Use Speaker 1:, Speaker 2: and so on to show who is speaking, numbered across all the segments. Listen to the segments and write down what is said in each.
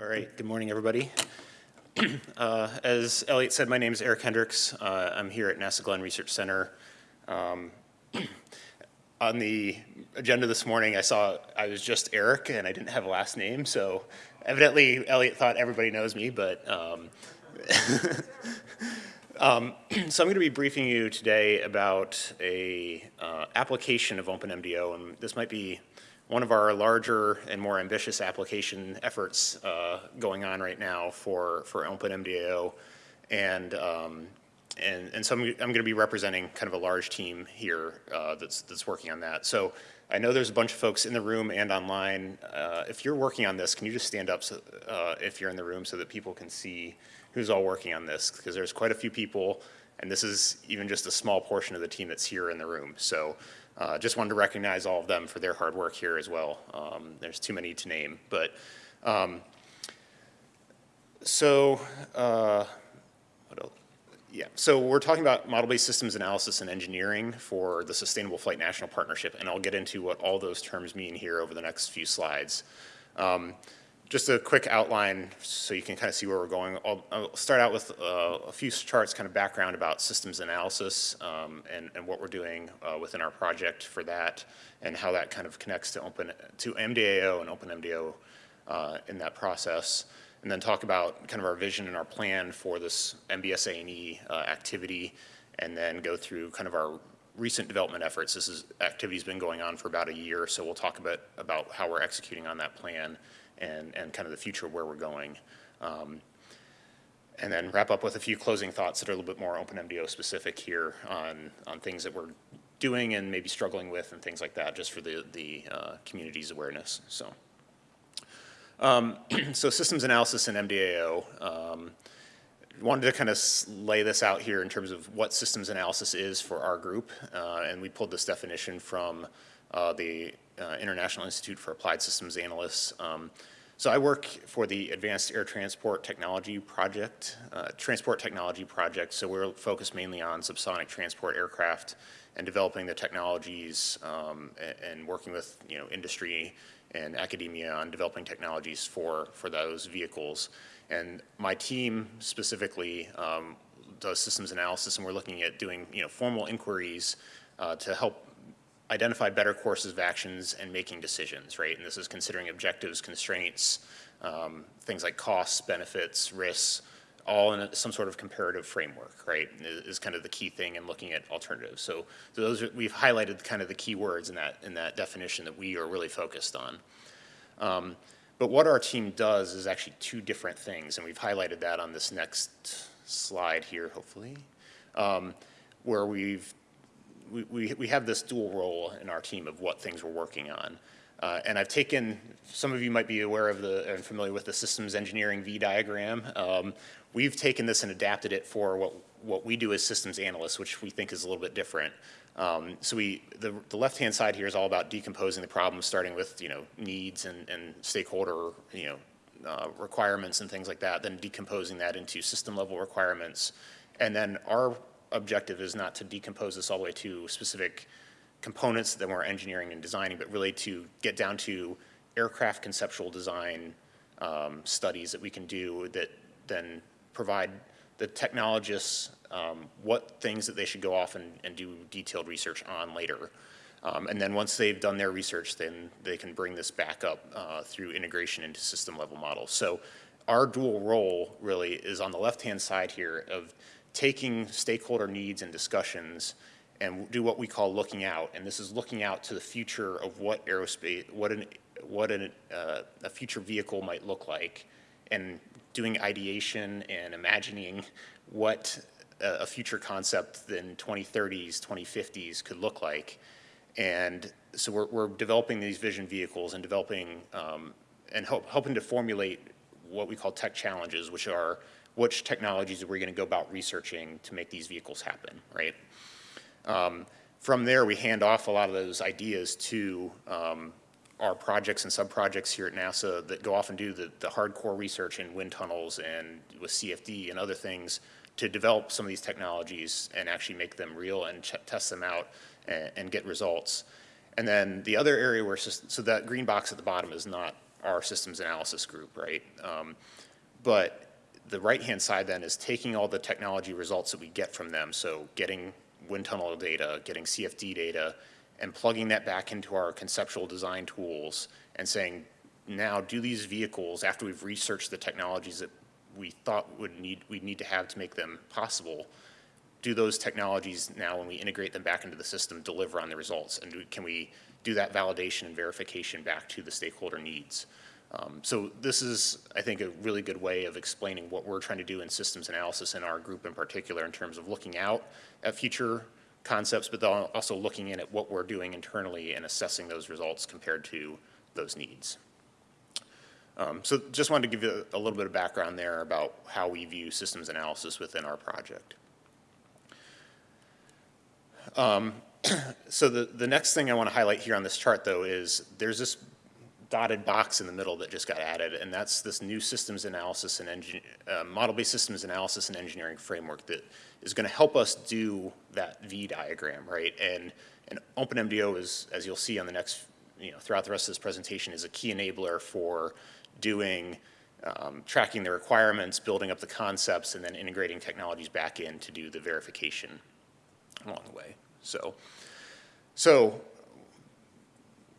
Speaker 1: All right, good morning, everybody. uh, as Elliot said, my name is Eric Hendricks. Uh, I'm here at NASA Glenn Research Center. Um, on the agenda this morning, I saw I was just Eric and I didn't have a last name, so evidently Elliot thought everybody knows me, but um, um, so I'm going to be briefing you today about a uh, application of OpenMDAO, and this might be one of our larger and more ambitious application efforts uh, going on right now for, for OpenMDAO. And, um, and, and so I'm, I'm going to be representing kind of a large team here uh, that's, that's working on that. So I know there's a bunch of folks in the room and online. Uh, if you're working on this, can you just stand up so, uh, if you're in the room so that people can see who's all working on this? Because there's quite a few people, and this is even just a small portion of the team that's here in the room. So uh, just wanted to recognize all of them for their hard work here as well. Um, there's too many to name, but um, so uh, yeah, so we're talking about model-based systems analysis and engineering for the Sustainable Flight National Partnership, and I'll get into what all those terms mean here over the next few slides. Um, just a quick outline so you can kind of see where we're going. I'll, I'll start out with uh, a few charts, kind of background about systems analysis um, and, and, what we're doing uh, within our project for that and how that kind of connects to open to MDAO and OpenMDAO uh, in that process. And then talk about kind of our vision and our plan for this MBSA&E uh, activity and then go through kind of our recent development efforts. This is activity's been going on for about a year, so we'll talk a bit about how we're executing on that plan and, and kind of the future of where we're going. Um, and then wrap up with a few closing thoughts that are a little bit more OpenMDAO specific here on, on things that we're doing and maybe struggling with and things like that just for the, the uh, community's awareness. So, um, so systems analysis in MDAO. Um, wanted to kind of lay this out here in terms of what systems analysis is for our group. Uh, and we pulled this definition from uh, the uh, International Institute for Applied Systems Analysis. Um, so I work for the Advanced Air Transport Technology Project, uh, Transport Technology Project. So we're focused mainly on subsonic transport aircraft and developing the technologies um, and, and, working with you know industry and academia on developing technologies for for those vehicles. And my team specifically um, does systems analysis, and we're looking at doing you know formal inquiries uh, to help identify better courses of actions and making decisions, right? And this is considering objectives, constraints, um, things like costs, benefits, risks, all in a, some sort of comparative framework, right, is, is, kind of the key thing in looking at alternatives. So, so those are, we've highlighted kind of the key words in that, in that definition that we are really focused on. Um, but what our team does is actually two different things, and we've highlighted that on this next slide here, hopefully, um, where we've we, we, have this dual role in our team of what things we're working on. Uh, and I've taken, some of you might be aware of the, and familiar with the systems engineering V diagram. Um, we've taken this and adapted it for what, what we do as systems analysts, which we think is a little bit different. Um, so we, the, the left-hand side here is all about decomposing the problem, starting with, you know, needs and, and stakeholder, you know, uh, requirements and things like that, then decomposing that into system level requirements. And then our objective is not to decompose this all the way to specific components that we're engineering and designing, but really to get down to aircraft conceptual design um, studies that we can do that then provide the technologists um, what things that they should go off and, and do detailed research on later. Um, and then once they've done their research, then they can bring this back up uh, through integration into system level models. So our dual role really is on the left-hand side here of taking stakeholder needs and discussions and do what we call looking out. And this is looking out to the future of what aerospace, what, an, what an, uh, a future vehicle might look like and doing ideation and imagining what a, future concept in 2030s, 2050s could look like. And so we're, we're developing these vision vehicles and developing um, and help, helping to formulate what we call tech challenges, which are which technologies are we going to go about researching to make these vehicles happen, right? Um, from there, we hand off a lot of those ideas to um, our projects and sub-projects here at NASA that go off and do the, the hardcore research in wind tunnels and with CFD and other things to develop some of these technologies and actually make them real and test them out and, and, get results. And then the other area where, so that green box at the bottom is not our systems analysis group, right? Um, but the right-hand side then is taking all the technology results that we get from them, so getting wind tunnel data, getting CFD data, and plugging that back into our conceptual design tools and saying, now do these vehicles, after we've researched the technologies that we thought would need, we'd need to have to make them possible, do those technologies now, when we integrate them back into the system, deliver on the results? And do, can we do that validation and verification back to the stakeholder needs? Um, so this is, I think, a really good way of explaining what we're trying to do in systems analysis in our group in particular in terms of looking out at future concepts, but also looking in at what we're doing internally and assessing those results compared to those needs. Um, so just wanted to give you a, a little bit of background there about how we view systems analysis within our project. Um, so the, the next thing I want to highlight here on this chart, though, is there's this dotted box in the middle that just got added, and that's this new systems analysis and uh, model-based systems analysis and engineering framework that is going to help us do that V diagram, right? And, and OpenMDAO is, as you'll see on the next, you know, throughout the rest of this presentation, is a key enabler for doing, um, tracking the requirements, building up the concepts, and then integrating technologies back in to do the verification along the way. So, so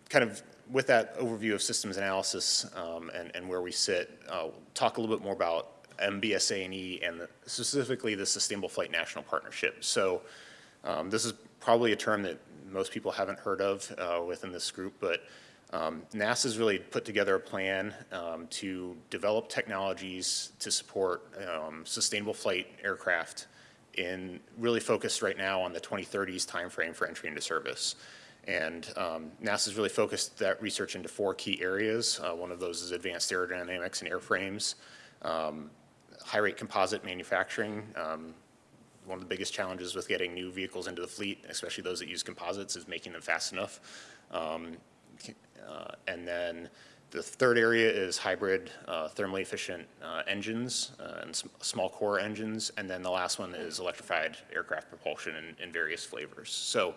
Speaker 1: kind of with that overview of systems analysis um, and, and where we sit, uh, talk a little bit more about MBSA&E and the, specifically the Sustainable Flight National Partnership. So um, this is probably a term that most people haven't heard of uh, within this group, but um, NASA's really put together a plan um, to develop technologies to support um, sustainable flight aircraft in really focused right now on the 2030s timeframe for entry into service. And um, NASA's really focused that research into four key areas. Uh, one of those is advanced aerodynamics and airframes, um, high rate composite manufacturing. Um, one of the biggest challenges with getting new vehicles into the fleet, especially those that use composites, is making them fast enough. Um, uh, and then the third area is hybrid uh, thermally efficient uh, engines uh, and small core engines. And then the last one is electrified aircraft propulsion in, in various flavors. So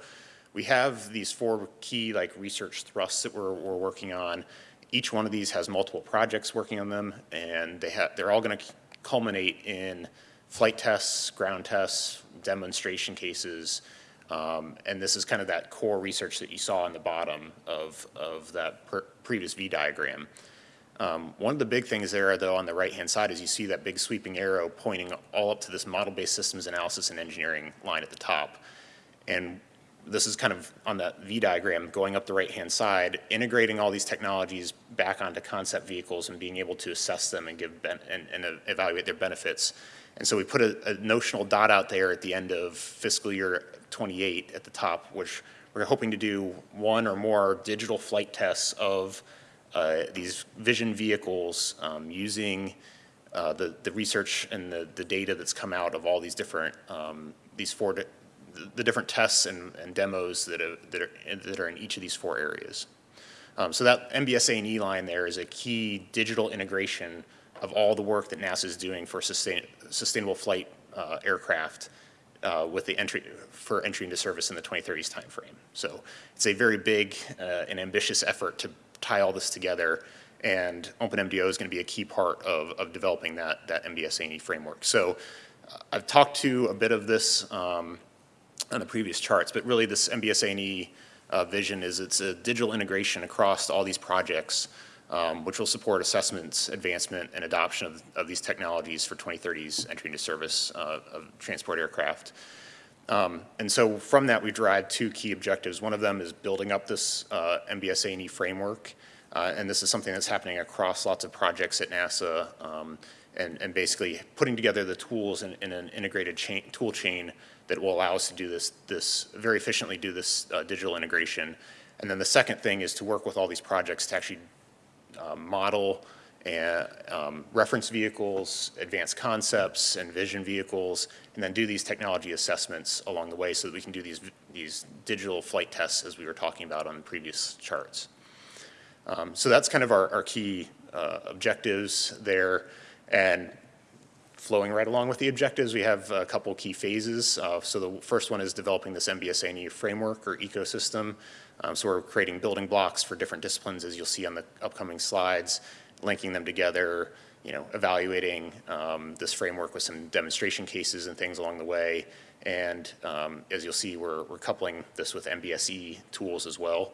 Speaker 1: we have these four key like research thrusts that we're, we're working on. Each one of these has multiple projects working on them, and they have they're all going to culminate in flight tests, ground tests, demonstration cases, um, and this is kind of that core research that you saw on the bottom of, of that previous V diagram. Um, one of the big things there, though, on the right-hand side is you see that big sweeping arrow pointing all up to this model-based systems analysis and engineering line at the top. And this is kind of on that V diagram going up the right-hand side, integrating all these technologies back onto concept vehicles and being able to assess them and give and, and evaluate their benefits. And so we put a, a, notional dot out there at the end of fiscal year 28 at the top, which we're hoping to do one or more digital flight tests of uh, these vision vehicles um, using uh, the, the research and the, the data that's come out of all these different, um, these four the different tests and, and demos that are, that, are, that are in each of these four areas. Um, so that MBSA&E line there is a key digital integration of all the work that NASA is doing for sustain, sustainable flight uh, aircraft uh, with the entry for entry into service in the 2030s timeframe. So it's a very big uh, and ambitious effort to tie all this together and OpenMDAO is going to be a key part of, of developing that, that MBSA&E framework. So uh, I've talked to a bit of this um, on the previous charts, but really this MBSA&E uh, vision is it's a digital integration across all these projects, um, which will support assessments, advancement, and adoption of, of these technologies for 2030's entry into service uh, of transport aircraft. Um, and so from that, we derived two key objectives. One of them is building up this uh, MBSA&E framework, uh, and this is something that's happening across lots of projects at NASA, um, and, and, basically putting together the tools in, in an integrated chain, tool chain that will allow us to do this, this very efficiently do this uh, digital integration. And then the second thing is to work with all these projects to actually uh, model and um, reference vehicles, advanced concepts, and vision vehicles, and then do these technology assessments along the way so that we can do these, these digital flight tests as we were talking about on the previous charts. Um, so that's kind of our, our key uh, objectives there. And flowing right along with the objectives. We have a couple key phases. Uh, so the first one is developing this MBSA framework or ecosystem. Um, so we're creating building blocks for different disciplines, as you'll see on the upcoming slides, linking them together, you know, evaluating um, this framework with some demonstration cases and things along the way. And um, as you'll see, we're, we're coupling this with MBSE tools as well.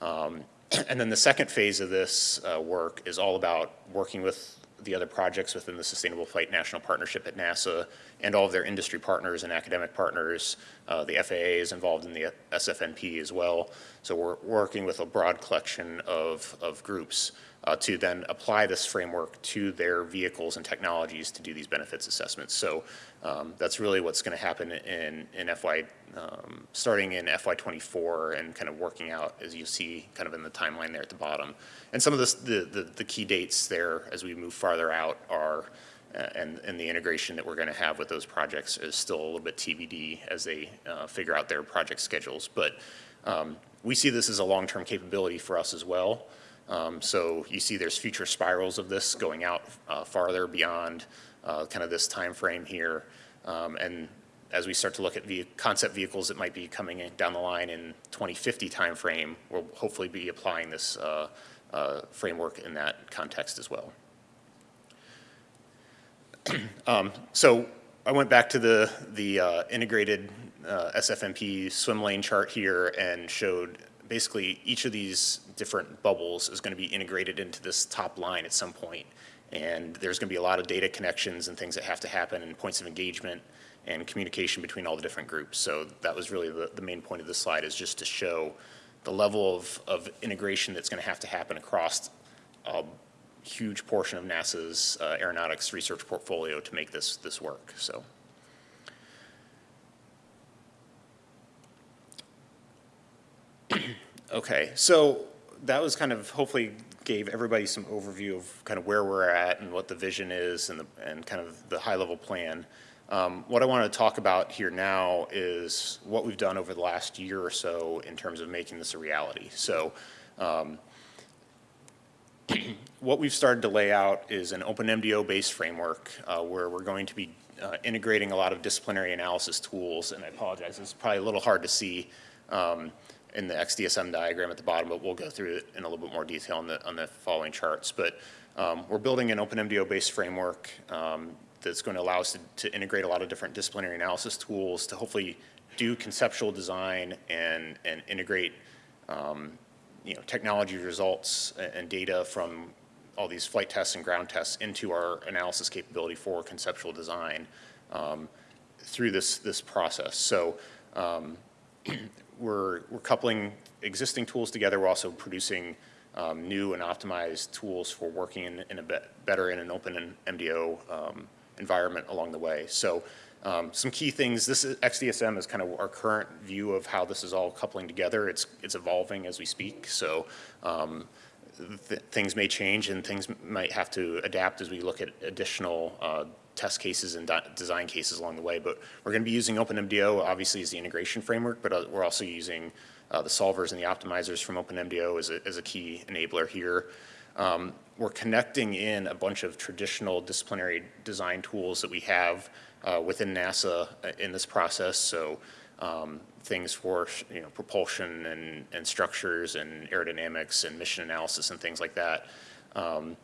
Speaker 1: Um, and then the second phase of this uh, work is all about working with the other projects within the Sustainable Flight National Partnership at NASA and all of their industry partners and academic partners. Uh, the FAA is involved in the SFNP as well. So we're working with a broad collection of, of groups uh, to then apply this framework to their vehicles and technologies to do these benefits assessments. So um, that's really what's going to happen in, in FY, um, starting in FY24 and kind of working out as you see kind of in the timeline there at the bottom. And some of this, the, the, the key dates there as we move farther out are uh, and, and the integration that we're going to have with those projects is still a little bit TBD as they uh, figure out their project schedules. But um, we see this as a long-term capability for us as well. Um, so you see there's future spirals of this going out uh, farther beyond uh, kind of this time frame here. Um, and as we start to look at the concept vehicles that might be coming down the line in 2050 timeframe, we'll hopefully be applying this uh, uh framework in that context as well. um, so I went back to the, the uh, integrated uh, SFNP swim lane chart here and showed basically each of these different bubbles is going to be integrated into this top line at some point. And there's going to be a lot of data connections and things that have to happen and points of engagement and communication between all the different groups. So that was really the, the main point of this slide is just to show the level of, of integration that's going to have to happen across a huge portion of NASA's uh, aeronautics research portfolio to make this, this work. So. Okay, so that was kind of hopefully gave everybody some overview of kind of where we're at and what the vision is and, the, and kind of the high level plan. Um, what I want to talk about here now is what we've done over the last year or so in terms of making this a reality. So um, what we've started to lay out is an OpenMDAO based framework uh, where we're going to be uh, integrating a lot of disciplinary analysis tools and I apologize, it's probably a little hard to see um, in the XDSM diagram at the bottom, but we'll go through it in a little bit more detail on the, on the following charts. But um, we're building an OpenMDAO-based framework um, that's going to allow us to, to, integrate a lot of different disciplinary analysis tools to hopefully do conceptual design and, and integrate um, you know, technology results and data from all these flight tests and ground tests into our analysis capability for conceptual design um, through this, this process. So um, we're, we're coupling existing tools together. We're also producing um, new and optimized tools for working in, in a be better in an open and MDO um, environment along the way. So um, some key things, this is, XDSM is kind of our current view of how this is all coupling together. It's, it's evolving as we speak. So um, th things may change and things might have to adapt as we look at additional uh, test cases and design cases along the way. But we're going to be using OpenMDAO obviously as the integration framework, but uh, we're also using uh, the solvers and the optimizers from OpenMDAO as a, as a key enabler here. Um, we're connecting in a bunch of traditional disciplinary design tools that we have uh, within NASA uh, in this process. So um, things for you know propulsion and, and structures and aerodynamics and mission analysis and things like that. Um,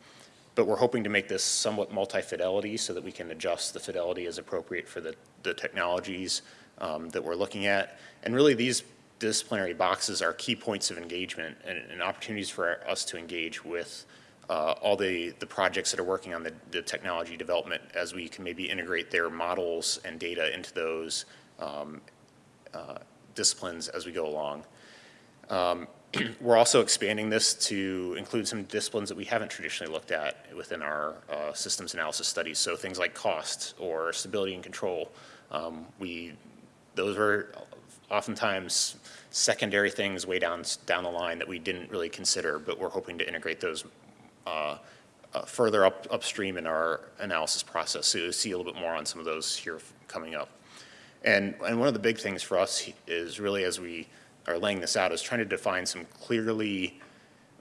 Speaker 1: but we're hoping to make this somewhat multi-fidelity so that we can adjust the fidelity as appropriate for the, the technologies um, that we're looking at. And really these disciplinary boxes are key points of engagement and, and opportunities for us to engage with uh, all the, the projects that are working on the, the, technology development as we can maybe integrate their models and data into those um, uh, disciplines as we go along. Um, we're also expanding this to include some disciplines that we haven't traditionally looked at within our uh, systems analysis studies. So things like cost or stability and control. Um, we, those are oftentimes secondary things way down, down the line that we didn't really consider, but we're hoping to integrate those uh, uh, further up upstream in our analysis process. So you'll see a little bit more on some of those here coming up. And, and one of the big things for us is really as we are laying this out is trying to define some clearly,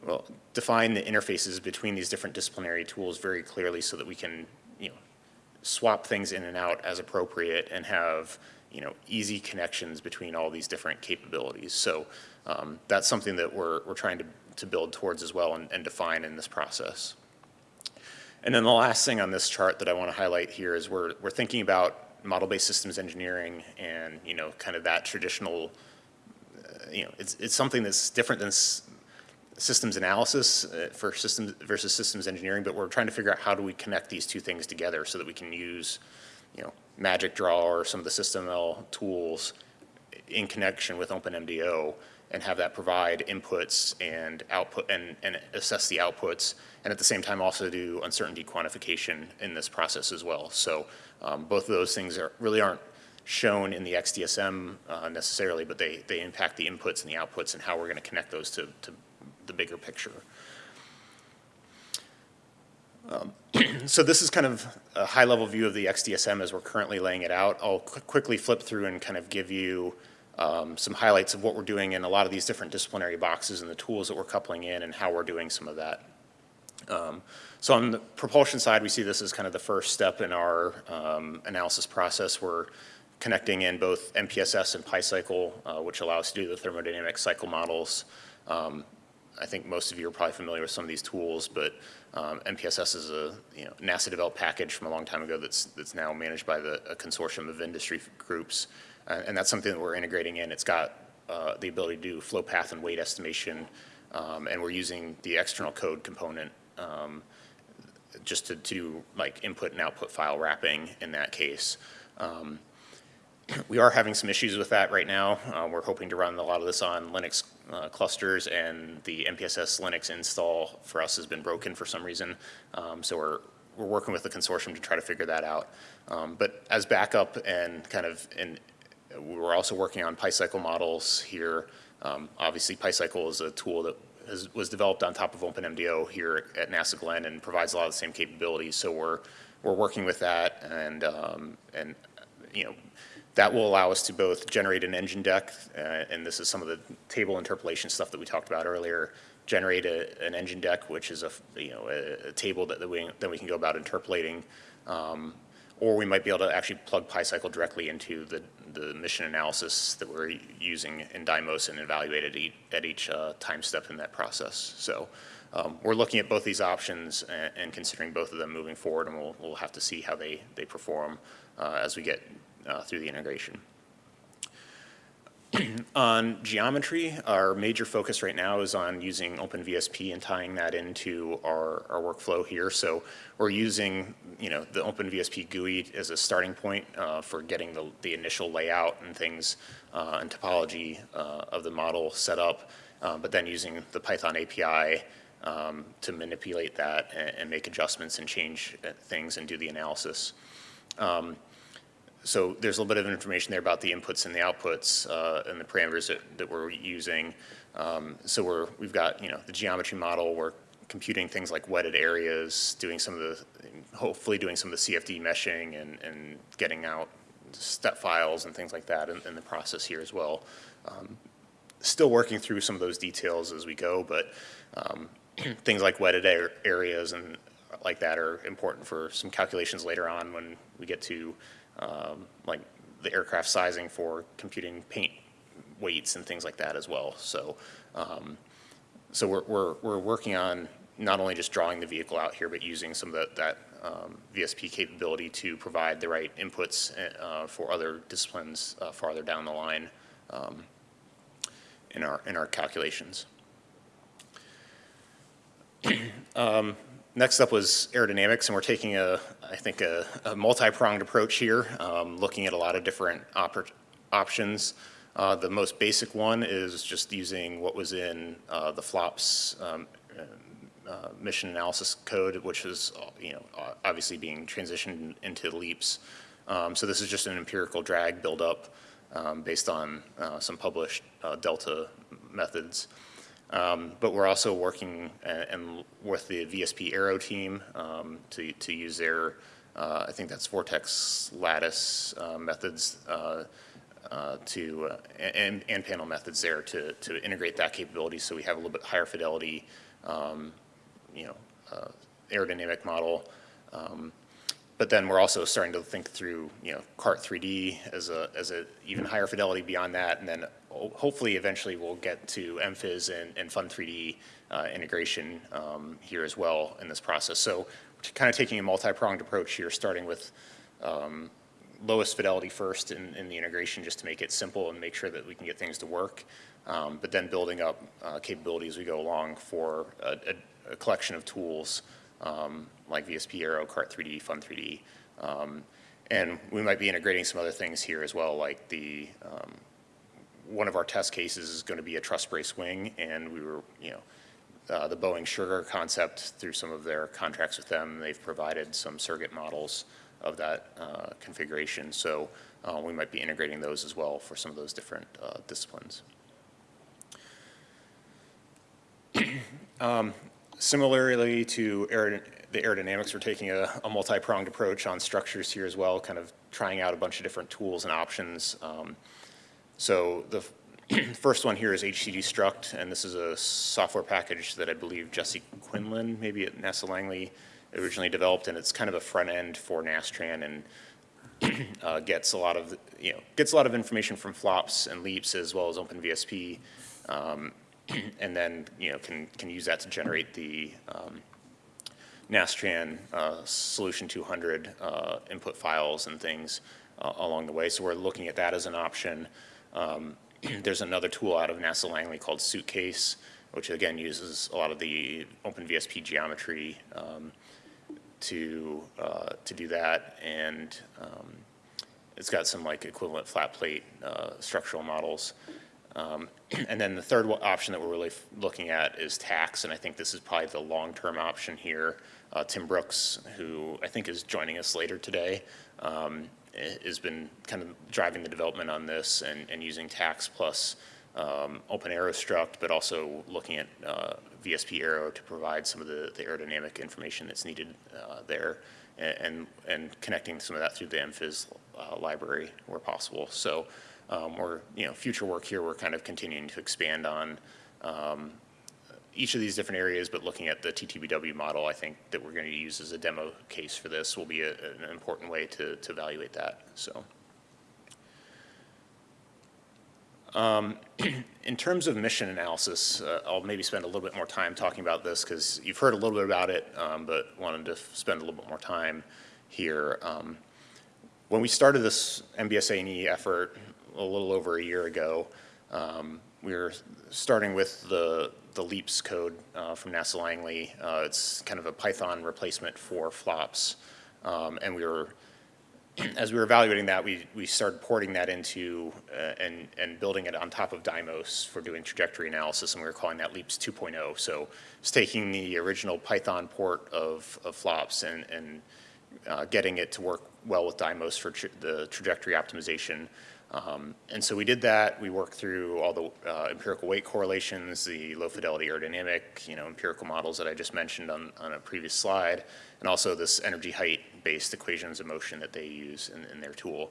Speaker 1: well, define the interfaces between these different disciplinary tools very clearly so that we can, you know, swap things in and out as appropriate and have, you know, easy connections between all these different capabilities. So um, that's something that we're, we're trying to, to build towards as well and, and define in this process. And then the last thing on this chart that I want to highlight here is we're, we're thinking about model-based systems engineering and, you know, kind of that traditional, you know, it's, it's something that's different than systems analysis uh, for systems versus systems engineering, but we're trying to figure out how do we connect these two things together so that we can use, you know, Magic Draw or some of the SysML tools in connection with OpenMDAO and have that provide inputs and output and, and assess the outputs and at the same time also do uncertainty quantification in this process as well. So um, both of those things are really aren't shown in the XDSM uh, necessarily, but they, they impact the inputs and the outputs and how we're going to connect those to, to the bigger picture. Um, so this is kind of a high-level view of the XDSM as we're currently laying it out. I'll qu quickly flip through and kind of give you um, some highlights of what we're doing in a lot of these different disciplinary boxes and the tools that we're coupling in and how we're doing some of that. Um, so on the propulsion side, we see this as kind of the first step in our um, analysis process. We're connecting in both NPSS and PyCycle, uh, which allows us to do the thermodynamic cycle models. Um, I think most of you are probably familiar with some of these tools, but um, NPSS is a you know, NASA developed package from a long time ago that's, that's now managed by the, a consortium of industry groups. Uh, and that's something that we're integrating in. It's got uh, the ability to do flow path and weight estimation, um, and we're using the external code component um, just to, to do like input and output file wrapping in that case. Um, we are having some issues with that right now. Uh, we're hoping to run a lot of this on Linux uh, clusters and the NPSS Linux install for us has been broken for some reason. Um, so we're, we're working with the consortium to try to figure that out. Um, but as backup and kind of, and we're also working on PyCycle models here. Um, obviously PyCycle is a tool that has, was developed on top of OpenMDAO here at NASA Glenn and provides a lot of the same capabilities. So we're, we're working with that and, um, and you know, that will allow us to both generate an engine deck, uh, and this is some of the table interpolation stuff that we talked about earlier, generate a, an engine deck, which is a, you know, a, a table that, that we, then we can go about interpolating, um, or we might be able to actually plug PyCycle directly into the, the mission analysis that we're using in Dymos and evaluate at each, at each uh, time step in that process. So um, we're looking at both these options and, and, considering both of them moving forward, and we'll, we'll have to see how they, they perform uh, as we get uh, through the integration. on geometry, our major focus right now is on using OpenVSP and tying that into our, our workflow here. So we're using, you know, the OpenVSP GUI as a starting point uh, for getting the, the initial layout and things uh, and topology uh, of the model set up, uh, but then using the Python API um, to manipulate that and, and, make adjustments and change uh, things and do the analysis. Um, so there's a little bit of information there about the inputs and the outputs uh, and the parameters that, that we're using. Um, so we're, we've got, you know, the geometry model, we're computing things like wetted areas, doing some of the, hopefully doing some of the CFD meshing and, and getting out step files and things like that in, in the process here as well. Um, still working through some of those details as we go, but um, things like wetted areas and like that are important for some calculations later on when we get to um, like the aircraft sizing for computing paint weights and things like that as well. So, um, so we're, we're, we're working on not only just drawing the vehicle out here, but using some of the, that um, VSP capability to provide the right inputs uh, for other disciplines uh, farther down the line um, in our in our calculations. um, Next up was aerodynamics, and we're taking a, I think, a, a multi-pronged approach here, um, looking at a lot of different op options. Uh, the most basic one is just using what was in uh, the FLOPS um, uh, mission analysis code, which is, you know, obviously being transitioned into LEAPS. Um, so this is just an empirical drag buildup um, based on uh, some published uh, delta methods. Um, but we're also working and, uh, and, with the VSP Aero team um, to, to use their, uh, I think that's Vortex lattice uh, methods uh, uh to, uh, and, and panel methods there to, to integrate that capability so we have a little bit higher fidelity, um, you know, aerodynamic model. Um, but then we're also starting to think through, you know, CART 3D as a, as a even higher fidelity beyond that, and then hopefully eventually we'll get to MPhys and, and Fun 3D uh, integration um, here as well in this process. So kind of taking a multi-pronged approach here, starting with um, lowest fidelity first in, in the integration just to make it simple and make sure that we can get things to work, um, but then building up uh, capability as we go along for a, a, a collection of tools um, like VSP Aero, CART 3D, Fun 3D. Um, and we might be integrating some other things here as well, like the, um, one of our test cases is going to be a truss brace wing, and we were, you know, uh, the Boeing Sugar concept through some of their contracts with them, they've provided some surrogate models of that uh, configuration. So uh, we might be integrating those as well for some of those different uh, disciplines. um, similarly to aerodyn the aerodynamics, we're taking a, a multi-pronged approach on structures here as well, kind of trying out a bunch of different tools and options. Um, so the first one here is HCD Struct, and this is a software package that I believe Jesse Quinlan, maybe at NASA Langley, originally developed, and it's kind of a front end for Nastran and uh, gets a lot of, you know, gets a lot of information from flops and leaps as well as OpenVSP, um, and then, you know, can, can use that to generate the um, Nastran uh, Solution 200 uh, input files and things uh, along the way. So we're looking at that as an option. Um, there's another tool out of NASA Langley called Suitcase, which again uses a lot of the OpenVSP geometry um, to uh, to do that, and um, it's got some like equivalent flat plate uh, structural models. Um, and then the third option that we're really looking at is TACS, and I think this is probably the long-term option here. Uh, Tim Brooks, who I think is joining us later today, um, has been kind of driving the development on this and, and using TACS plus um, Open Aerostruct, but also looking at uh, VSP Aero to provide some of the, the aerodynamic information that's needed uh, there and, and connecting some of that through the MPhys uh, library where possible. So um, we're, you know, future work here, we're kind of continuing to expand on um, each of these different areas, but looking at the TTBW model, I think that we're going to use as a demo case for this will be a, an important way to, to evaluate that. So. Um, in terms of mission analysis, uh, I'll maybe spend a little bit more time talking about this because you've heard a little bit about it, um, but wanted to spend a little bit more time here. Um, when we started this MBSA&E effort a little over a year ago, um, we were starting with the, the LEAPS code uh, from NASA Langley. Uh, it's kind of a Python replacement for flops. Um, and we were, as we were evaluating that, we, we started porting that into uh, and, and building it on top of Dymos for doing trajectory analysis, and we were calling that LEAPS 2.0. So it's taking the original Python port of, of flops and, and uh, getting it to work well with Dymos for tra the trajectory optimization. Um, and so we did that. We worked through all the uh, empirical weight correlations, the low fidelity aerodynamic, you know, empirical models that I just mentioned on, on a previous slide, and also this energy height based equations of motion that they use in, in their tool.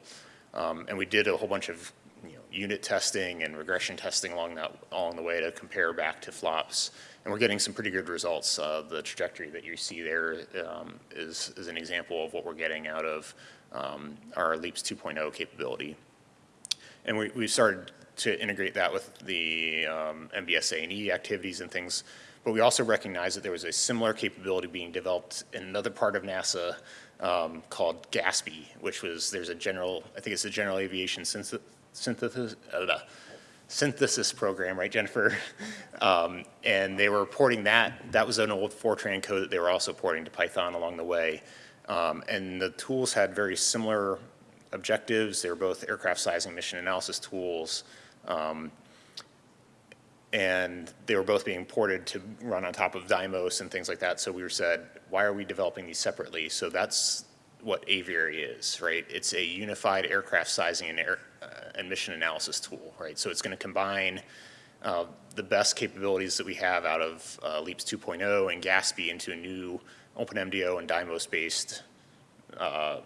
Speaker 1: Um, and we did a whole bunch of you know, unit testing and regression testing along that along the way to compare back to flops. And we're getting some pretty good results. Uh, the trajectory that you see there um, is is an example of what we're getting out of um, our LEAPS 2.0 capability. And we, we started to integrate that with the um, MBSA&E activities and things. But we also recognized that there was a similar capability being developed in another part of NASA um, called GASPy, which was, there's a general, I think it's a general aviation synthesis, uh, synthesis program, right, Jennifer? um, and they were porting that, that was an old Fortran code that they were also porting to Python along the way. Um, and the tools had very similar objectives. They were both aircraft sizing mission analysis tools. Um, and they were both being ported to run on top of Dymos and things like that. So we were said, why are we developing these separately? So that's what Aviary is, right? It's a unified aircraft sizing and, air, uh, and mission analysis tool, right? So it's going to combine uh, the best capabilities that we have out of uh, LEAPS 2.0 and GASPy into a new OpenMDAO and Dymos-based uh,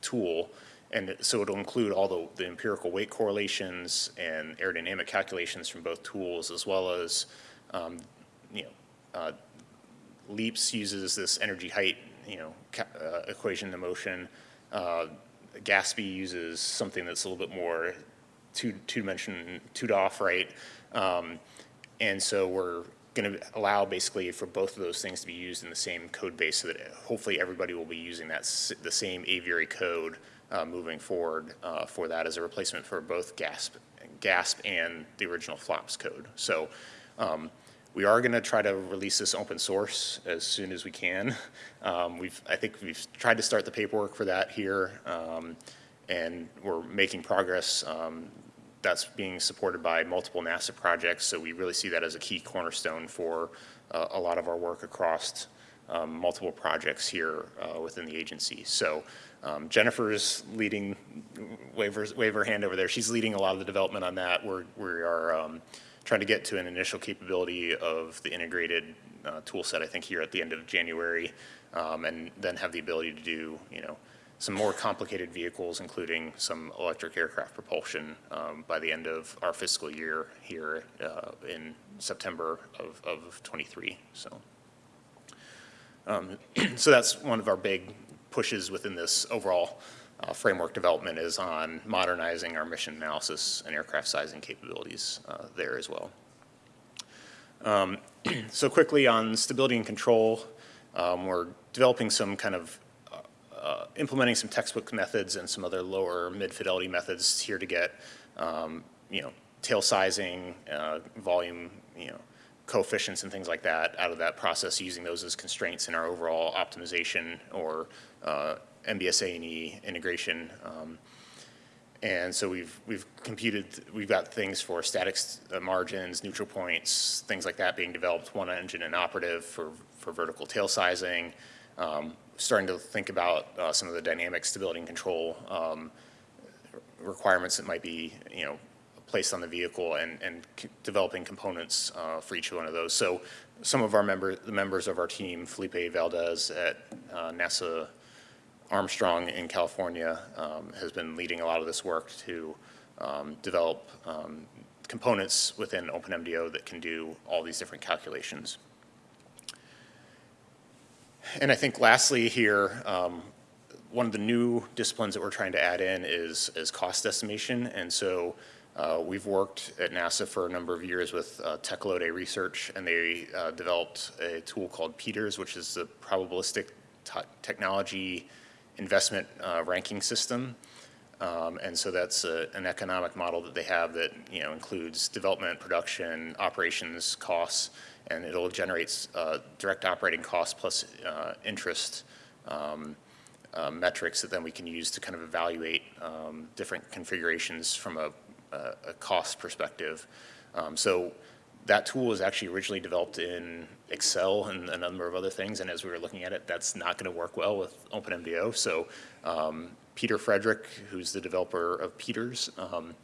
Speaker 1: tool and so it'll include all the, the empirical weight correlations and aerodynamic calculations from both tools, as well as, um, you know, uh, LEAPS uses this energy height you know, uh, equation to motion. Uh, GASPy uses something that's a little bit more two, two-dimension, two-DOF, right? Um, and so we're going to allow basically for both of those things to be used in the same code base so that hopefully everybody will be using that, the same aviary code uh, moving forward uh, for that as a replacement for both GASP, GASP and the original FLOPS code. So um, we are going to try to release this open source as soon as we can. Um, We've, I think we've tried to start the paperwork for that here, um, and we're making progress. Um, That's being supported by multiple NASA projects, so we really see that as a key cornerstone for uh, a lot of our work across um, multiple projects here uh, within the agency. So um, Jennifer's leading, her, wave her hand over there, she's leading a lot of the development on that. We're, we are um, trying to get to an initial capability of the integrated uh, tool set, I think, here at the end of January, um, and then have the ability to do, you know, some more complicated vehicles, including some electric aircraft propulsion um, by the end of our fiscal year here uh, in September of, of '23, so. Um, So that's one of our big pushes within this overall uh, framework development is on modernizing our mission analysis and aircraft sizing capabilities uh, there as well. Um, So quickly on stability and control, um, we're developing some kind of, uh, uh, implementing some textbook methods and some other lower mid-fidelity methods here to get, um, you know, tail sizing, uh, volume, you know, coefficients and things like that out of that process, using those as constraints in our overall optimization or uh, MBSA and E integration. Um, and so we've, we've computed, we've got things for static uh, margins, neutral points, things like that being developed, one engine inoperative for, for vertical tail sizing. Um, Starting to think about uh, some of the dynamic stability and control um, requirements that might be, you know, placed on the vehicle and, and developing components uh, for each one of those. So some of our member, the members of our team, Felipe Valdez at uh, NASA Armstrong in California um, has been leading a lot of this work to um, develop um, components within OpenMDAO that can do all these different calculations. And I think lastly here, um, one of the new disciplines that we're trying to add in is, is cost estimation. And so uh, we've worked at NASA for a number of years with uh, Research, and they uh, developed a tool called PETERS, which is the probabilistic technology investment uh, ranking system. Um, and so that's a, an economic model that they have that you know includes development, production, operations costs, and it'll generate uh, direct operating costs plus uh, interest um, metrics that then we can use to kind of evaluate um, different configurations from a, a, a cost perspective. Um, so that tool was actually originally developed in Excel and a number of other things, and as we were looking at it, that's not going to work well with OpenMDAO. So um, Peter Frederick, who's the developer of Peters, um,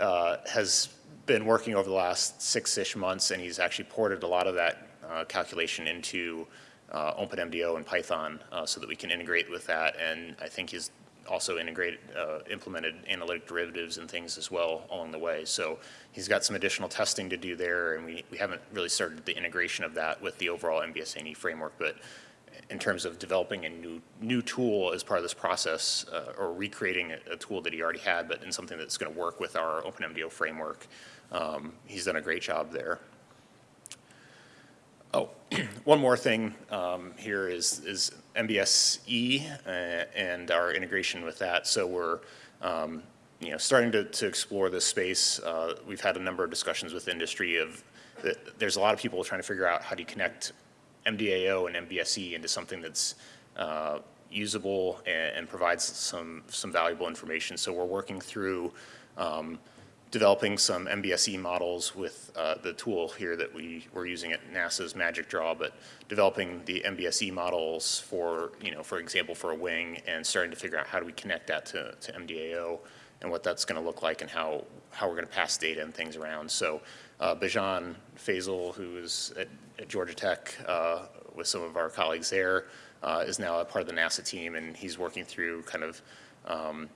Speaker 1: uh, has been working over the last six-ish months, and he's actually ported a lot of that uh, calculation into uh, OpenMDO and Python uh, so that we can integrate with that. And I think he's also integrated, uh, implemented analytic derivatives and things as well along the way. So he's got some additional testing to do there, and we, we haven't really started the integration of that with the overall MBSA&E framework. But in terms of developing a new new tool as part of this process, uh, or recreating a, a, tool that he already had, but in something that's going to work with our OpenMDAO framework, um, he's done a great job there. One more thing um, here is, is MBSE uh, and our integration with that. So we're, um, you know, starting to, to explore this space. Uh, we've had a number of discussions with industry of there's a lot of people trying to figure out how do you connect MDAO and MBSE into something that's uh, usable and, and, provides some, some valuable information. So we're working through um, developing some MBSE models with uh, the tool here that we were using at NASA's Magic Draw, but developing the MBSE models for, you know, for example, for a wing and starting to figure out how do we connect that to, to MDAO and what that's going to look like and how, how we're going to pass data and things around. So uh, Bijan Faisal, who is at, at Georgia Tech uh, with some of our colleagues there, uh, is now a part of the NASA team, and he's working through kind of um,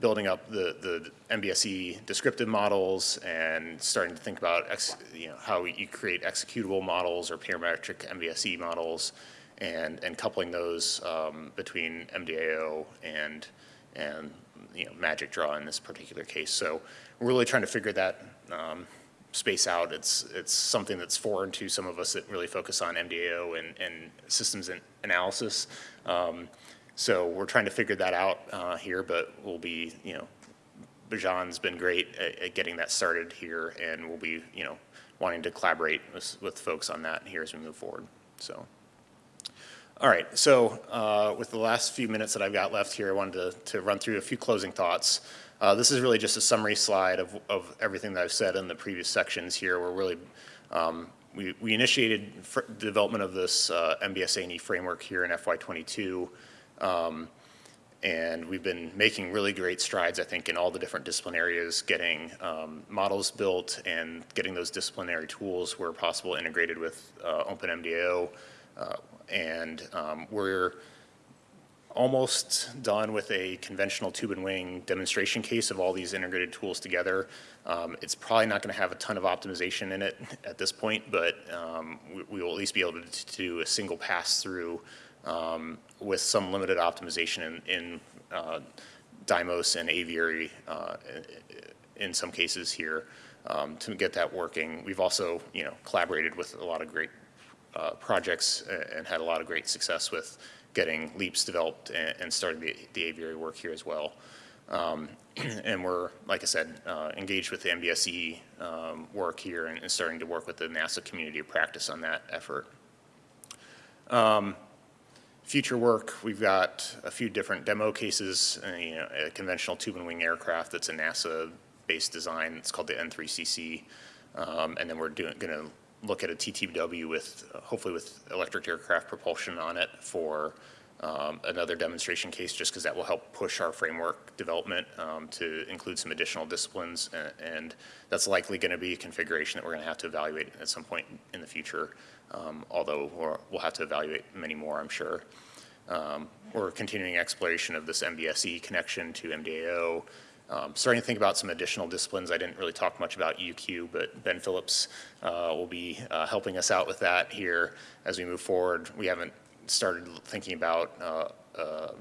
Speaker 1: building up the, the MBSE descriptive models and starting to think about ex, you know, how you create executable models or parametric MBSE models and, and coupling those um, between MDAO and, and, you know, Magic Draw in this particular case. So we're really trying to figure that um, space out. It's, it's something that's foreign to some of us that really focus on MDAO and, and systems and analysis. Um, so we're trying to figure that out uh, here, but we'll be, you know, Bajan's been great at, at getting that started here, and we'll be, you know, wanting to collaborate with, with folks on that here as we move forward. So, all right. So, uh, with the last few minutes that I've got left here, I wanted to, to run through a few closing thoughts. Uh, this is really just a summary slide of, of everything that I've said in the previous sections here. We're really, um, we, we initiated development of this uh, MBSA&E framework here in FY22. Um, and we've been making really great strides, I think, in all the different discipline areas, getting um, models built and getting those disciplinary tools where possible integrated with uh, OpenMDAO. Uh, and um, we're almost done with a conventional tube and wing demonstration case of all these integrated tools together. Um, it's probably not going to have a ton of optimization in it at this point, but um, we, we, will at least be able to, to do a single pass through um, with some limited optimization in, in uh, Dymos and Aviary uh, in some cases here um, to get that working. We've also, you know, collaborated with a lot of great uh, projects and had a lot of great success with getting LEAPs developed and, and starting the, the aviary work here as well. Um, and we're, like I said, uh, engaged with the MBSE um, work here and, and, starting to work with the NASA community of practice on that effort. Um, future work, we've got a few different demo cases, uh, you know, a conventional tube and wing aircraft that's a NASA-based design. It's called the N3CC. Um, and then we're doing, gonna look at a TTBW with, uh, hopefully with electric aircraft propulsion on it for um, another demonstration case just because that will help push our framework development um, to include some additional disciplines and, and that's likely going to be a configuration that we're going to have to evaluate at some point in the future um, although we will have to evaluate many more, I'm sure. Um, we're continuing exploration of this MBSE connection to MDAO, um, starting to think about some additional disciplines. I didn't really talk much about UQ, but Ben Phillips uh, will be uh, helping us out with that here as we move forward. We haven't started thinking about uh, uh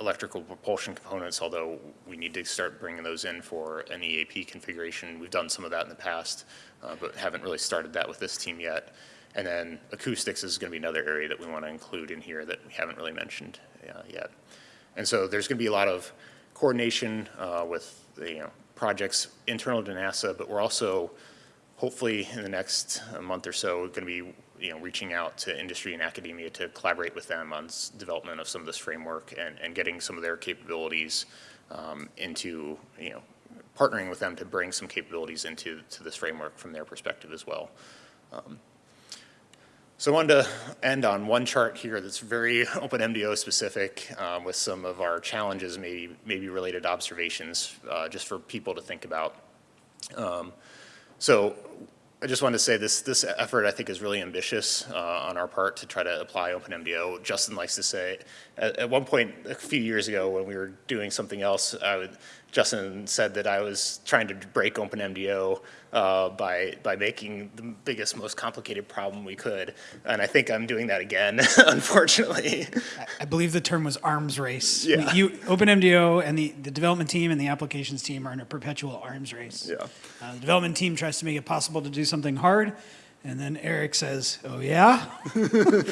Speaker 1: electrical propulsion components, although we need to start bringing those in for an EAP configuration. We've done some of that in the past, uh, but haven't really started that with this team yet. And then acoustics is going to be another area that we want to include in here that we haven't really mentioned uh, yet. And so there's going to be a lot of coordination uh, with the, you know, projects internal to NASA, but we're also hopefully in the next month or so going to be you know, reaching out to industry and academia to collaborate with them on development of some of this framework and, and getting some of their capabilities um, into, you know, partnering with them to bring some capabilities into to this framework from their perspective as well. Um, so I wanted to end on one chart here that's very OpenMDAO specific um, with some of our challenges, maybe, maybe related observations, uh, just for people to think about. Um, so I just wanted to say this, this effort I think is really ambitious uh, on our part to try to apply OpenMDAO. Justin likes to say, at, at, one point a few years ago when we were doing something else, I would, Justin said that I was trying to break OpenMDAO uh, by by making the biggest, most complicated problem we could, and I think I'm doing that again, unfortunately.
Speaker 2: I believe the term was arms race.
Speaker 1: Yeah.
Speaker 2: You, OpenMDAO and the, the development team and the applications team are in a perpetual arms race.
Speaker 1: Yeah.
Speaker 2: Uh, the development team tries to make it possible to do something hard, and then Eric says, "Oh yeah."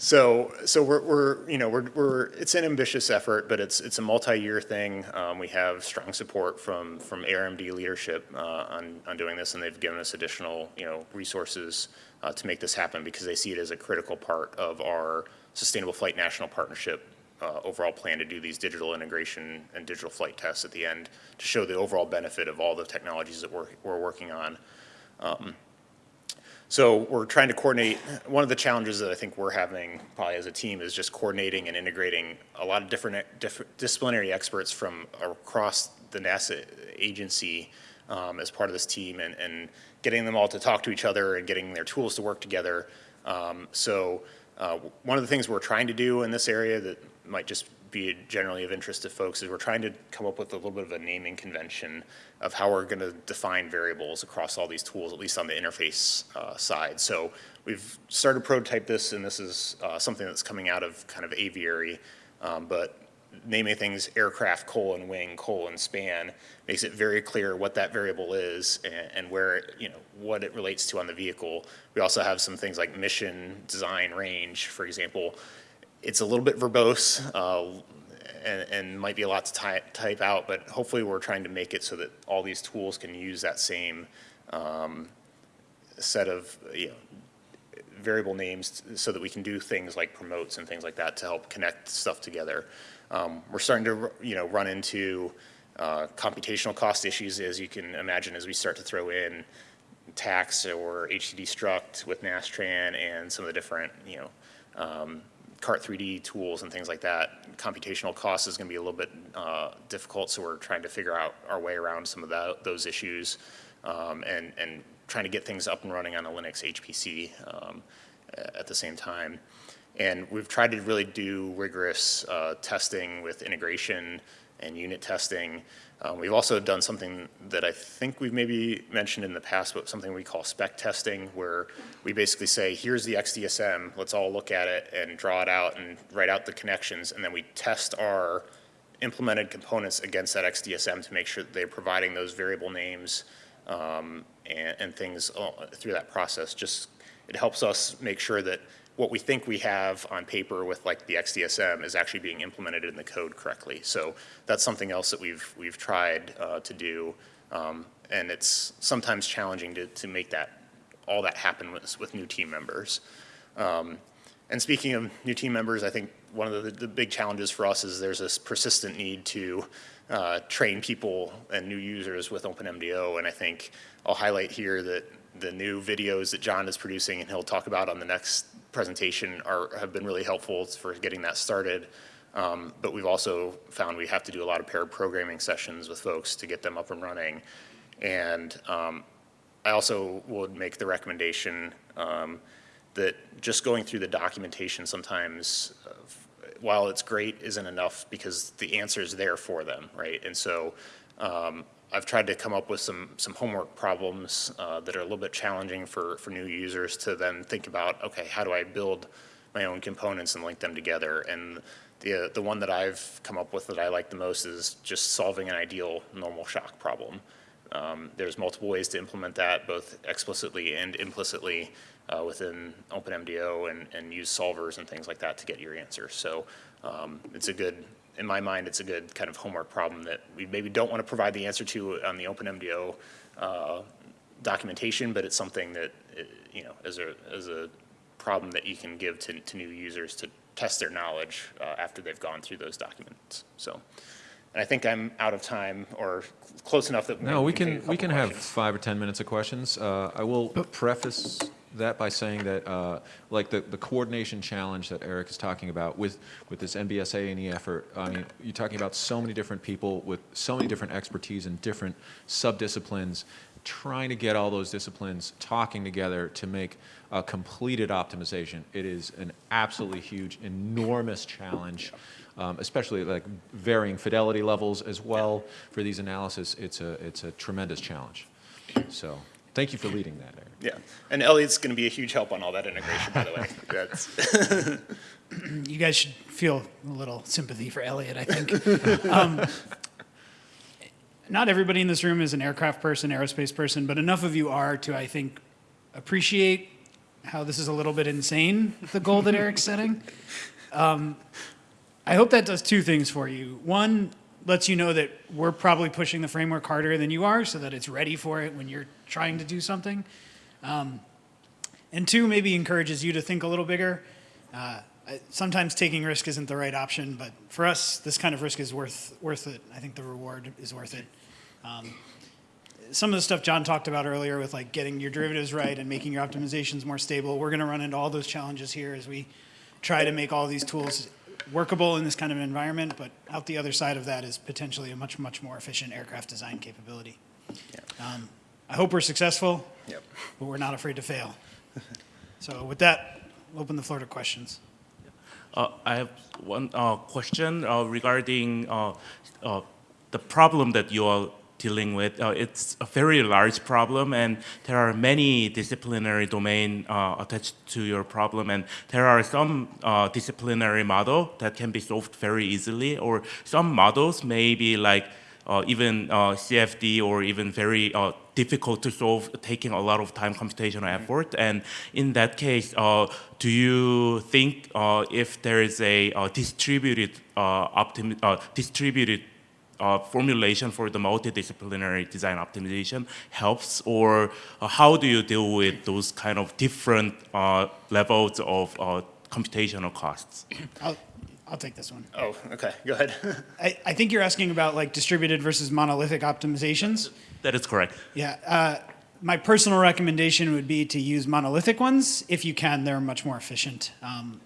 Speaker 1: So, so we're, we're, you know, we're, we're, it's an ambitious effort, but it's, it's a multi-year thing. Um, we have strong support from, from ARMD leadership uh, on, on doing this, and they've given us additional, you know, resources uh, to make this happen because they see it as a critical part of our Sustainable Flight National Partnership uh, overall plan to do these digital integration and digital flight tests at the end to show the overall benefit of all the technologies that we're, we're working on. Um, so we're trying to coordinate, one of the challenges that I think we're having probably as a team is just coordinating and integrating a lot of different, different disciplinary experts from across the NASA agency um, as part of this team and, and, getting them all to talk to each other and getting their tools to work together. Um, so uh, one of the things we're trying to do in this area that might just be generally of interest to folks is we're trying to come up with a little bit of a naming convention of how we're going to define variables across all these tools, at least on the interface uh, side. So we've started to prototype this, and this is uh, something that's coming out of kind of aviary, um, but naming things aircraft colon wing colon span makes it very clear what that variable is and, and where you know what it relates to on the vehicle. We also have some things like mission, design, range, for example. It's a little bit verbose uh, and, and might be a lot to type, type out, but hopefully we're trying to make it so that all these tools can use that same um, set of you know variable names so that we can do things like promotes and things like that to help connect stuff together. Um, we're starting to, you know, run into uh, computational cost issues, as you can imagine, as we start to throw in TACS or HDD struct with Nastran and some of the different, you know, um, Cart 3D tools and things like that. Computational cost is going to be a little bit uh, difficult, so we're trying to figure out our way around some of that, those issues um, and, and trying to get things up and running on a Linux HPC um, at the same time. And we've tried to really do rigorous uh, testing with integration and unit testing. Um, we've also done something that I think we've maybe mentioned in the past, but something we call spec testing, where we basically say, here's the XDSM, let's all look at it and draw it out and write out the connections, and then we test our implemented components against that XDSM to make sure that they're providing those variable names um, and, and things uh, through that process. Just, it helps us make sure that what we think we have on paper with like the XDSM is actually being implemented in the code correctly. So that's something else that we've, we've tried uh, to do. Um, and it's sometimes challenging to, to make that, all that happen with, with new team members. Um, and speaking of new team members, I think one of the, the big challenges for us is there's this persistent need to uh, train people and new users with OpenMDAO. And I think I'll highlight here that the new videos that John is producing and he'll talk about on the next presentation are, have been really helpful for getting that started. Um, but we've also found we have to do a lot of paired programming sessions with folks to get them up and running. And um, I also would make the recommendation um, that just going through the documentation sometimes, uh, while it's great, isn't enough because the answer is there for them, right? And so um, I've tried to come up with some, some homework problems uh, that are a little bit challenging for, for new users to then think about, okay, how do I build my own components and link them together? And the, uh, the one that I've come up with that I like the most is just solving an ideal normal shock problem. Um, there's multiple ways to implement that, both explicitly and implicitly uh, within OpenMDAO and, and use solvers and things like that to get your answer. So um, it's a good in my mind, it's a good kind of homework problem that we maybe don't want to provide the answer to on the OpenMDAO uh, documentation, but it's something that, uh, you know, as a, as a problem that you can give to, to new users to test their knowledge uh, after they've gone through those documents. So, and I think I'm out of time or close enough that
Speaker 3: No, we
Speaker 1: take a
Speaker 3: can, we can have five or 10 minutes of questions. Uh, I will preface that by saying that, uh, like, the, the coordination challenge that Eric is talking about with, with this MBSA and E effort, I mean, you're talking about so many different people with so many different expertise in different subdisciplines, trying to get all those disciplines talking together to make a completed optimization. It is an absolutely huge, enormous challenge, um, especially like varying fidelity levels as well for these analysis. It's a, it's a tremendous challenge. So, thank you for leading that, Eric.
Speaker 1: Yeah, and Elliot's going to be a huge help on all that integration, by the way. That's,
Speaker 2: You guys should feel a little sympathy for Elliot, I think. Um, Not everybody in this room is an aircraft person, aerospace person, but enough of you are to, I think, appreciate how this is a little bit insane, the goal that Eric's setting. Um, I hope that does two things for you. One, lets you know that we're probably pushing the framework harder than you are so that it's ready for it when you're trying to do something. Um, and two, maybe encourages you to think a little bigger. Uh, sometimes taking risk isn't the right option, but for us, this kind of risk is worth, worth it. I think the reward is worth it. Um, some of the stuff John talked about earlier with like getting your derivatives right and making your optimizations more stable, we're going to run into all those challenges here as we try to make all these tools workable in this kind of environment, but out the other side of that is potentially a much, much more efficient aircraft design capability. Um, I hope we're successful,
Speaker 1: yep.
Speaker 2: but we're not afraid to fail. So with that, we'll open the floor to questions.
Speaker 4: Uh, I have one uh, question uh, regarding uh, uh, the problem that you are dealing with. Uh, it's a very large problem, and there are many disciplinary domain uh, attached to your problem, and there are some uh, disciplinary model that can be solved very easily, or some models may be like even uh, CFD or even very uh, difficult to solve, taking a lot of time computational effort. And in that case, uh, do you think uh, if there is a uh, distributed uh, optim uh, distributed uh, formulation for the multidisciplinary design optimization helps, or uh, how do you deal with those kind of different uh, levels of uh, computational costs?
Speaker 2: I'll, I'll take this one.
Speaker 1: Oh, okay, go ahead.
Speaker 2: I, I think you're asking about like distributed versus monolithic optimizations.
Speaker 4: That is correct.
Speaker 2: Yeah. Uh, my personal recommendation would be to use monolithic ones. If you can, they're much more efficient. Um,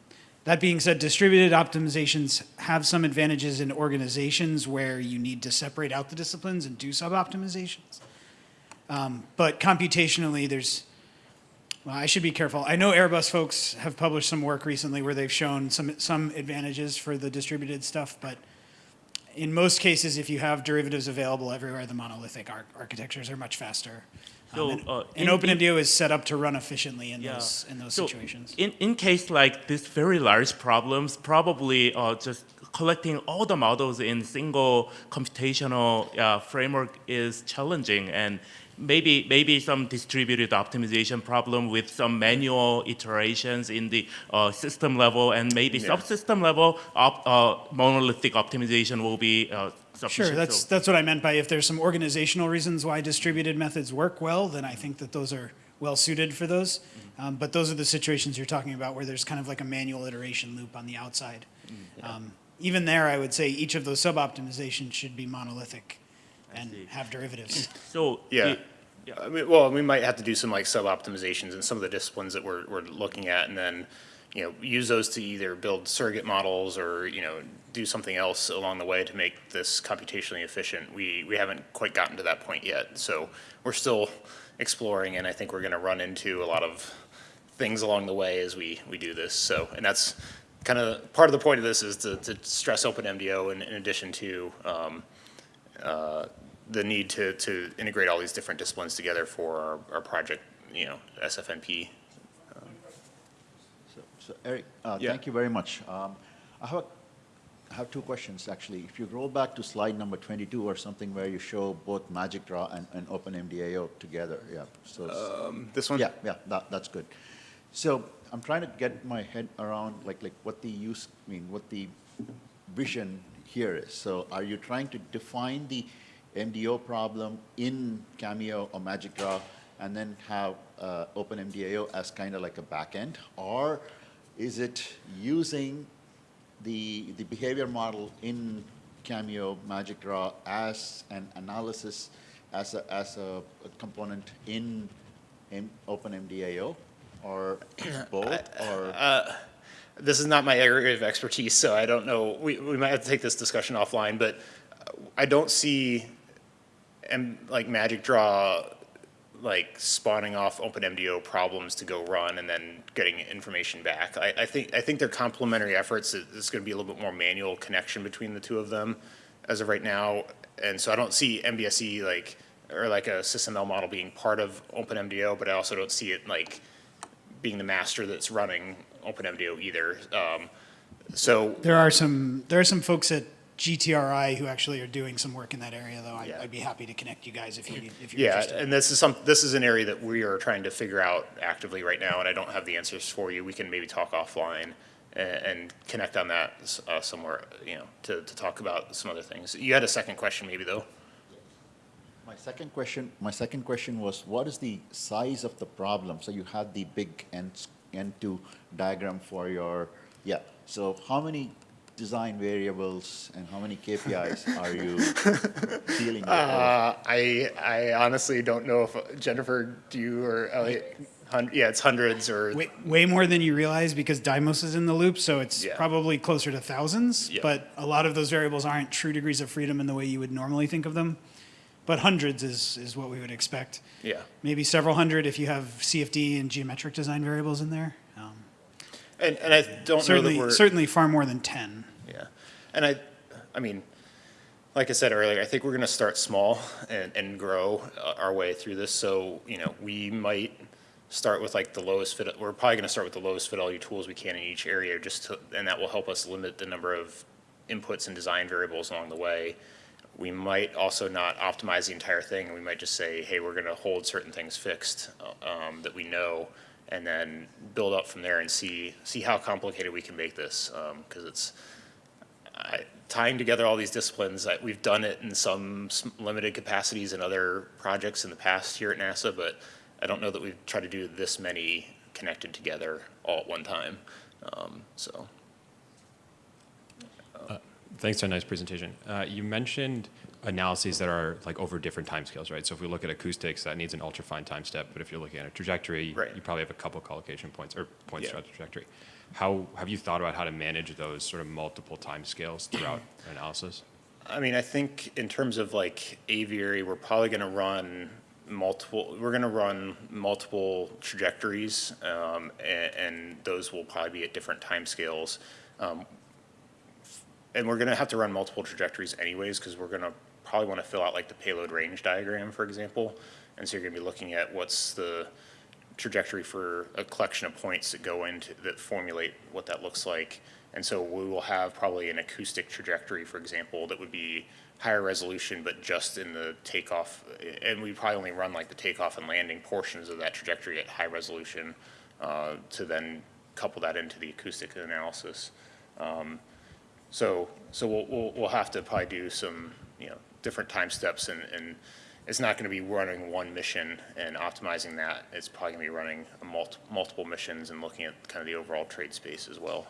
Speaker 2: that being said, distributed optimizations have some advantages in organizations where you need to separate out the disciplines and do sub-optimizations. Um, but computationally, there's, well, I should be careful. I know Airbus folks have published some work recently where they've shown some, some advantages for the distributed stuff, but in most cases, if you have derivatives available everywhere, the monolithic ar- architectures are much faster. Um,
Speaker 4: So,
Speaker 2: and,
Speaker 4: uh,
Speaker 2: and
Speaker 4: in-
Speaker 2: is set up to run efficiently in
Speaker 4: Yeah.
Speaker 2: those in those
Speaker 4: So,
Speaker 2: situations.
Speaker 4: In, in case like this very large problems, probably uh, just collecting all the models in single computational uh, framework is challenging and maybe maybe some distributed optimization problem with some manual iterations in the uh, system level and maybe
Speaker 1: Yeah.
Speaker 4: subsystem level op, uh, monolithic optimization will be uh, sufficient.
Speaker 2: Sure, that's
Speaker 4: So-
Speaker 2: that's what I meant by if there's some organizational reasons why distributed methods work well, then I think that those are well suited for those.
Speaker 4: Mm-hmm.
Speaker 2: Um, but those are the situations you're talking about where there's kind of like a manual iteration loop on the outside.
Speaker 4: Mm,
Speaker 2: Um, even there, I would say each of those sub optimizations should be monolithic and
Speaker 4: see.
Speaker 2: have derivatives.
Speaker 4: so
Speaker 1: Yeah.
Speaker 4: it- yeah.
Speaker 1: I mean, well, we might have to do some like sub-optimizations in some of the disciplines that we're, we're looking at and then, you know, use those to either build surrogate models or, you know, do something else along the way to make this computationally efficient. We, we haven't quite gotten to that point yet. So we're still exploring and I think we're going to run into a lot of things along the way as we, we do this. So, and that's kind of, part of the point of this is to, to stress open MDAO in, in addition to, um, uh, the need to, to integrate all these different disciplines together for our, our project, you know, SFNP.
Speaker 5: So, so Eric, uh,
Speaker 1: Yeah.
Speaker 5: thank you very much. Um, I have, a- I have two questions, actually. If you roll back to slide number 22 or something where you show both Magic Draw and, and OpenMDAO together, yeah, so. s-
Speaker 1: This one?
Speaker 5: Yeah, yeah, that, that's good. So I'm trying to get my head around like, like what the use, I mean, what the vision here is. So are you trying to define the MDO problem in Cameo or Magic Draw and then have uh, OpenMDAO as kind of like a backend? Or is it using the, the behavior model in Cameo, Magic Draw as an analysis, as a, as a a component in M- OpenMDAO? Or both, or?
Speaker 1: This is not my area of expertise, so I don't know, we, we might have to take this discussion offline, but uh, I don't see, M like Magic Draw, like spawning off OpenMDAO problems to go run and then getting information back. I, I think, I think they're complementary efforts. It- It's gonna be a little bit more manual connection between the two of them as of right now. And so I don't see MBSE like, or like a SysML model being part of OpenMDAO, but I also don't see it like being the master that's running OpenMDAO either. Um, so,
Speaker 2: There are some there are some folks at GTRI who actually are doing some work in that area, though. I,
Speaker 1: Yeah.
Speaker 2: I'd be happy to connect you guys if you if you're
Speaker 1: yeah,
Speaker 2: interested.
Speaker 1: and this is some, this is an area that we are trying to figure out actively right now, and I don't have the answers for you. We can maybe talk offline and, and connect on that uh, somewhere, you know, to, to talk about some other things. You had a second question maybe, though?
Speaker 5: My second question, my second question was, what is the size of the problem? So you had the big N, N2 diagram for your, yeah. So how many design variables and how many KPIs are you dealing with?
Speaker 1: Uh, I, I honestly don't know if, Jennifer, do you or Elliot? Hun- Yeah, it's hundreds or,
Speaker 2: Way, way more than you realize because Dymos is in the loop, so it's
Speaker 1: Yeah.
Speaker 2: probably closer to thousands.
Speaker 1: Yeah.
Speaker 2: But a lot of those variables aren't true degrees of freedom in the way you would normally think of them. But hundreds is, is what we would expect.
Speaker 1: yeah.
Speaker 2: Maybe several hundred if you have CFD and geometric design variables in there. Um,
Speaker 1: And, and I don't know that
Speaker 2: Certainly,
Speaker 1: we're.
Speaker 2: certainly far more than 10.
Speaker 1: And I, I mean, like I said earlier, I think we're gonna start small and, and grow uh, our way through this, so, you know, we might start with like the lowest fit, we're probably gonna start with the lowest fidelity tools we can in each area, just to, and that will help us limit the number of inputs and design variables along the way. We might also not optimize the entire thing, and we might just say, hey, we're gonna hold certain things fixed, uh, um, that we know, and then build up from there and see, see how complicated we can make this, um, cause it's, I- tying together all these disciplines, I- we've done it in some limited capacities in other projects in the past here at NASA, but I don't know that we've tried to do this many connected together all at one time. Um, So,
Speaker 6: Thanks for a nice presentation. Uh, you mentioned analyses that are like over different timescales, right? So if we look at acoustics, that needs an ultrafine time step, but if you're looking at a trajectory,
Speaker 1: Right.
Speaker 6: you probably have a couple collocation points or points
Speaker 1: Yeah.
Speaker 6: throughout the trajectory. How have you thought about how to manage those sort of multiple timescales throughout analysis?
Speaker 1: I mean, I think in terms of like aviary, we're probably gonna run multiple, we're gonna run multiple trajectories, um, and, and those will probably be at different timescales. Um, And we're gonna have to run multiple trajectories anyways, because we're gonna probably wanna fill out like the payload range diagram, for example. And so you're gonna be looking at what's the trajectory for a collection of points that go into, that formulate what that looks like. And so we will have probably an acoustic trajectory, for example, that would be higher resolution, but just in the takeoff. And we probably only run like the takeoff and landing portions of that trajectory at high resolution, uh, to then couple that into the acoustic analysis. Um, So, so we'll, we'll, we'll have to probably do some, you know, different time steps and, and it's not gonna be running one mission and optimizing that. It's probably gonna be running multi, multiple missions and looking at kind of the overall trade space as well.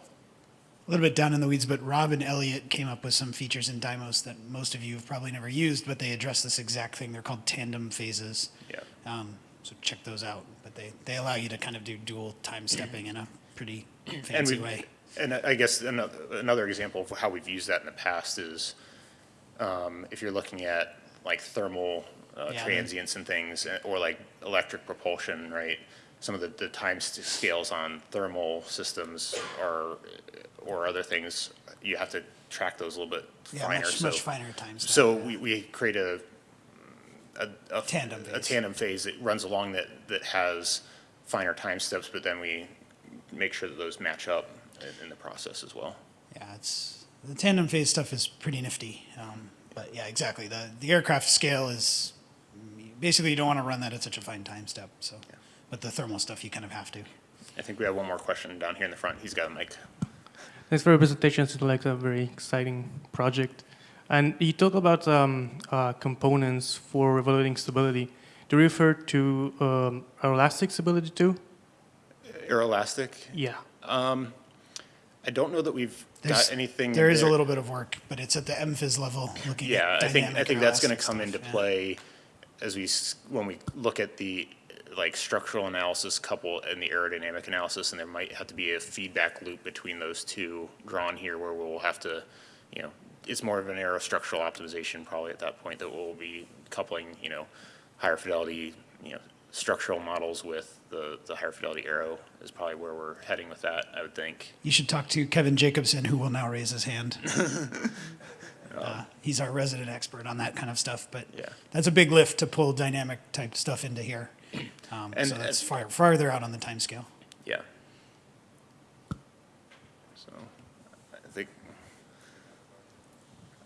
Speaker 2: A little bit down in the weeds, but Rob and Elliot came up with some features in Dymos that most of you have probably never used, but they address this exact thing. They're called tandem phases.
Speaker 1: Yeah.
Speaker 2: Um, so check those out. But they, they allow you to kind of do dual time stepping in a pretty
Speaker 1: And
Speaker 2: fancy
Speaker 1: we,
Speaker 2: way.
Speaker 1: and I guess another, another example of how we've used that in the past is, um, if you're looking at like thermal, uh,
Speaker 2: Yeah,
Speaker 1: transients and things, uh, or like electric propulsion, right? Some of the, the time scales on thermal systems are, or other things, you have to track those a little bit
Speaker 2: Yeah,
Speaker 1: finer,
Speaker 2: much,
Speaker 1: so.
Speaker 2: much finer time step.
Speaker 1: So we, we create a, a. a-
Speaker 2: Tandem
Speaker 1: A
Speaker 2: phase.
Speaker 1: tandem phase that runs along that, that has finer time steps, but then we make sure that those match up in, in the process as well.
Speaker 2: Yeah, it's the tandem phase stuff is pretty nifty. Um, but yeah, exactly. The the aircraft scale is basically you don't want to run that at such a fine time step. So, but the thermal stuff you kind of have to.
Speaker 1: I think we have one more question down here in the front. He's got a mic.
Speaker 7: Thanks for your presentation. It's like a very exciting project. And you talk about um, uh, components for evaluating stability. Do you refer to um, elastic stability too?
Speaker 1: Aeroelastic,
Speaker 7: Yeah.
Speaker 1: I don't know that we've
Speaker 2: There's-
Speaker 1: got anything.
Speaker 2: There is a little bit of work, but it's at the MPhys level looking
Speaker 1: Yeah,
Speaker 2: at
Speaker 1: I think, I think that's gonna come
Speaker 2: stuff,
Speaker 1: into
Speaker 2: yeah.
Speaker 1: play as we, when we look at the, like, structural analysis couple and the aerodynamic analysis, and there might have to be a feedback loop between those two drawn here where we'll have to, you know, it's more of an aerostructural optimization probably at that point that we'll be coupling, you know, higher fidelity, you know, structural models with the, the higher fidelity aero is probably where we're heading with that, I would think.
Speaker 2: You should talk to Kevin Jacobson, who will now raise his hand. uh, he's our resident expert on that kind of stuff, but
Speaker 1: Yeah.
Speaker 2: that's a big lift to pull dynamic type stuff into here. Um,
Speaker 1: And-
Speaker 2: so that's far farther out on the time scale.
Speaker 1: Yeah. So, I think,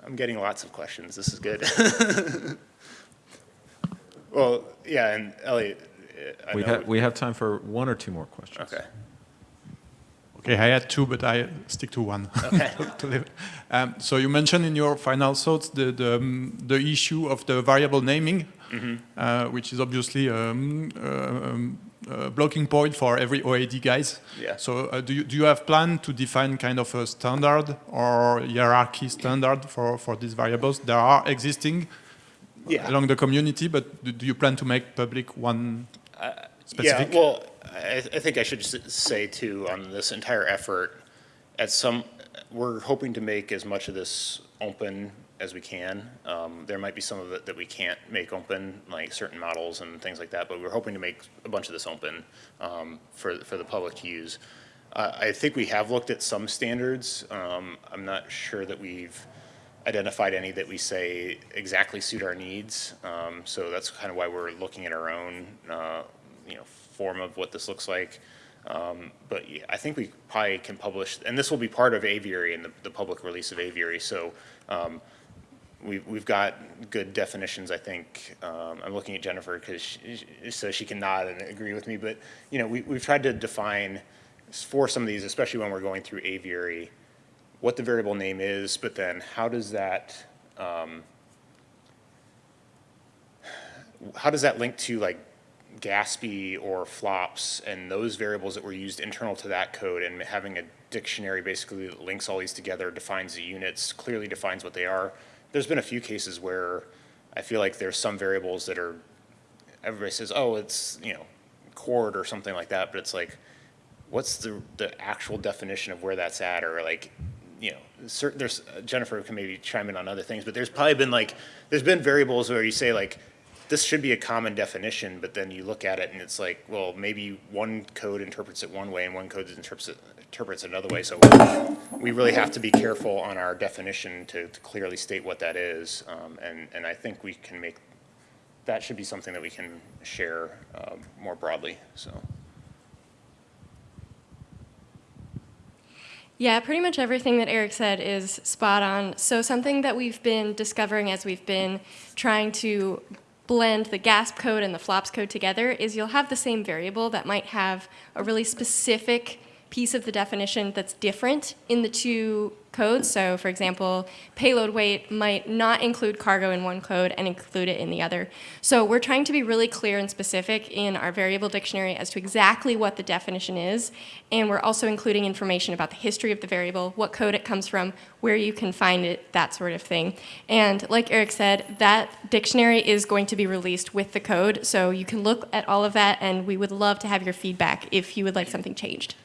Speaker 1: I'm getting lots of questions, this is good. Well, yeah, and Elliot, uh, I
Speaker 3: We
Speaker 1: know,
Speaker 3: have, we have time for one or two more questions.
Speaker 1: okay,
Speaker 8: Okay, I had two, but I stick to one.
Speaker 1: okay.
Speaker 8: Um, so you mentioned in your final thoughts the the, um, the issue of the variable naming, uh, which is obviously um, uh, um, a blocking point for every OAD guys.
Speaker 1: Yeah.
Speaker 8: So uh, do you do you have plan to define kind of a standard or hierarchy standard for for these variables? There are existing
Speaker 1: yeah.
Speaker 8: along the community, but do, do you plan to make public one specific?
Speaker 1: Yeah, well, I, I think I should say too, on this entire effort, at some, we're hoping to make as much of this open as we can. Um, there might be some of it that we can't make open, like certain models and things like that, but we're hoping to make a bunch of this open, um, for, for the public to use. Uh, I think we have looked at some standards. Um, I'm not sure that we've identified any that we say exactly suit our needs. Um, so that's kind of why we're looking at our own, uh, you know, form of what this looks like. Um, but yeah, I think we probably can publish, and this will be part of Aviary and the, the public release of Aviary. So um, we've, we've got good definitions, I think. Um, I'm looking at Jennifer because she, so she can nod and agree with me. But, you know, we, we've tried to define for some of these, especially when we're going through Aviary, what the variable name is, but then how does that, um, how does that link to like GASPy or FLOPS and those variables that were used internal to that code and having a dictionary basically that links all these together, defines the units, clearly defines what they are. There's been a few cases where I feel like there's some variables that are, everybody says, oh, it's, you know, chord or something like that, but it's like, what's the, the actual definition of where that's at or like, you know, certain, there's, Jennifer can maybe chime in on other things, but there's probably been like, there's been variables where you say like, this should be a common definition, but then you look at it and it's like, well, maybe one code interprets it one way and one code interprets it, interprets it another way. So we really have to be careful on our definition to, to clearly state what that is. Um, and, and I think we can make, that should be something that we can share um, more broadly, so.
Speaker 9: Yeah, pretty much everything that Eric said is spot on. So something that we've been discovering as we've been trying to blend the GASP code and the FLOPS code together is you'll have the same variable that might have a really specific piece of the definition that's different in the two codes. So for example, payload weight might not include cargo in one code and include it in the other. So we're trying to be really clear and specific in our variable dictionary as to exactly what the definition is. And we're also including information about the history of the variable, what code it comes from, where you can find it, that sort of thing. And like Eric said, that dictionary is going to be released with the code. So you can look at all of that and we would love to have your feedback if you would like something changed.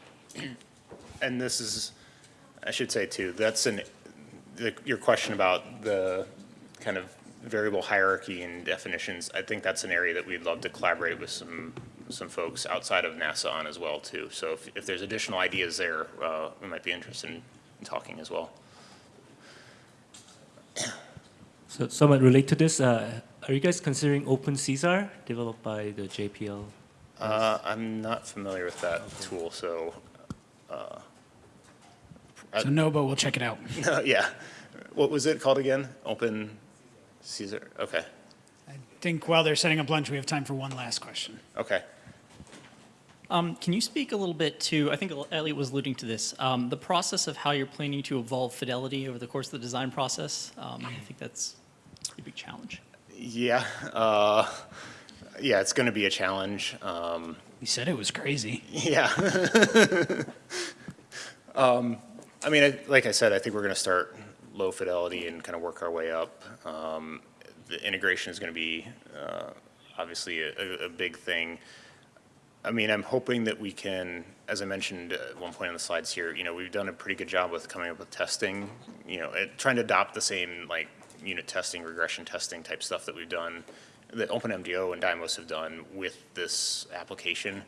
Speaker 1: And this is, I should say too, that's an, the, your question about the kind of variable hierarchy and definitions, I think that's an area that we'd love to collaborate with some, some folks outside of NASA on as well too. So if, if there's additional ideas there, uh, we might be interested in talking as well.
Speaker 10: So somewhat relate to this, uh, are you guys considering openCAESAR developed by the JPL?
Speaker 1: Uh, I'm not familiar with that tool, so, uh,
Speaker 2: So no, but we'll check it out.
Speaker 1: yeah. What was it called again? Open Caesar, okay,
Speaker 2: I think while they're setting up lunch, we have time for one last question.
Speaker 1: okay.
Speaker 11: Um, can you speak a little bit to, I think Elliot was alluding to this, um, the process of how you're planning to evolve fidelity over the course of the design process? Um, I think that's a big challenge.
Speaker 1: Yeah, uh, yeah, it's gonna be a challenge.
Speaker 2: You said it was crazy.
Speaker 1: Yeah. um, I mean, I, like I said, I think we're going to start low fidelity and kind of work our way up. Um, the integration is going to be uh, obviously a, a, big thing. I mean, I'm hoping that we can, as I mentioned at one point on the slides here, you know, we've done a pretty good job with coming up with testing, you know, trying to adopt the same like unit testing, regression testing type stuff that we've done, that OpenMDAO and Dymos have done with this application.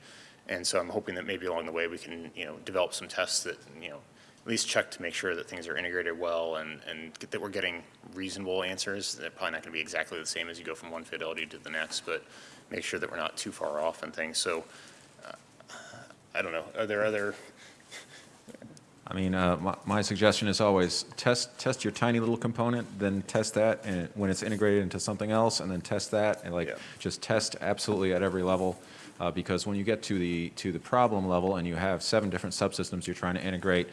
Speaker 1: And so I'm hoping that maybe along the way we can, you know, develop some tests that, you know, at least check to make sure that things are integrated well and, and get, that we're getting reasonable answers. They're probably not going to be exactly the same as you go from one fidelity to the next, but make sure that we're not too far off and things. So uh, I don't know. Are there other?
Speaker 3: I mean, uh, my, my suggestion is always test, test your tiny little component, then test that and when it's integrated into something else, and then test that, and like,
Speaker 1: Yeah.
Speaker 3: just test absolutely at every level. Uh, because when you get to the, to the problem level and you have seven different subsystems you're trying to integrate,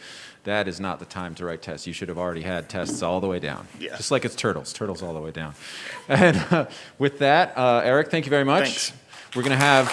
Speaker 3: that is not the time to write tests. You should have already had tests all the way down.
Speaker 1: Yeah.
Speaker 3: Just like it's turtles, turtles all the way down. And uh, with that, uh, Eric, thank you very much.
Speaker 1: Thanks.
Speaker 3: We're going to have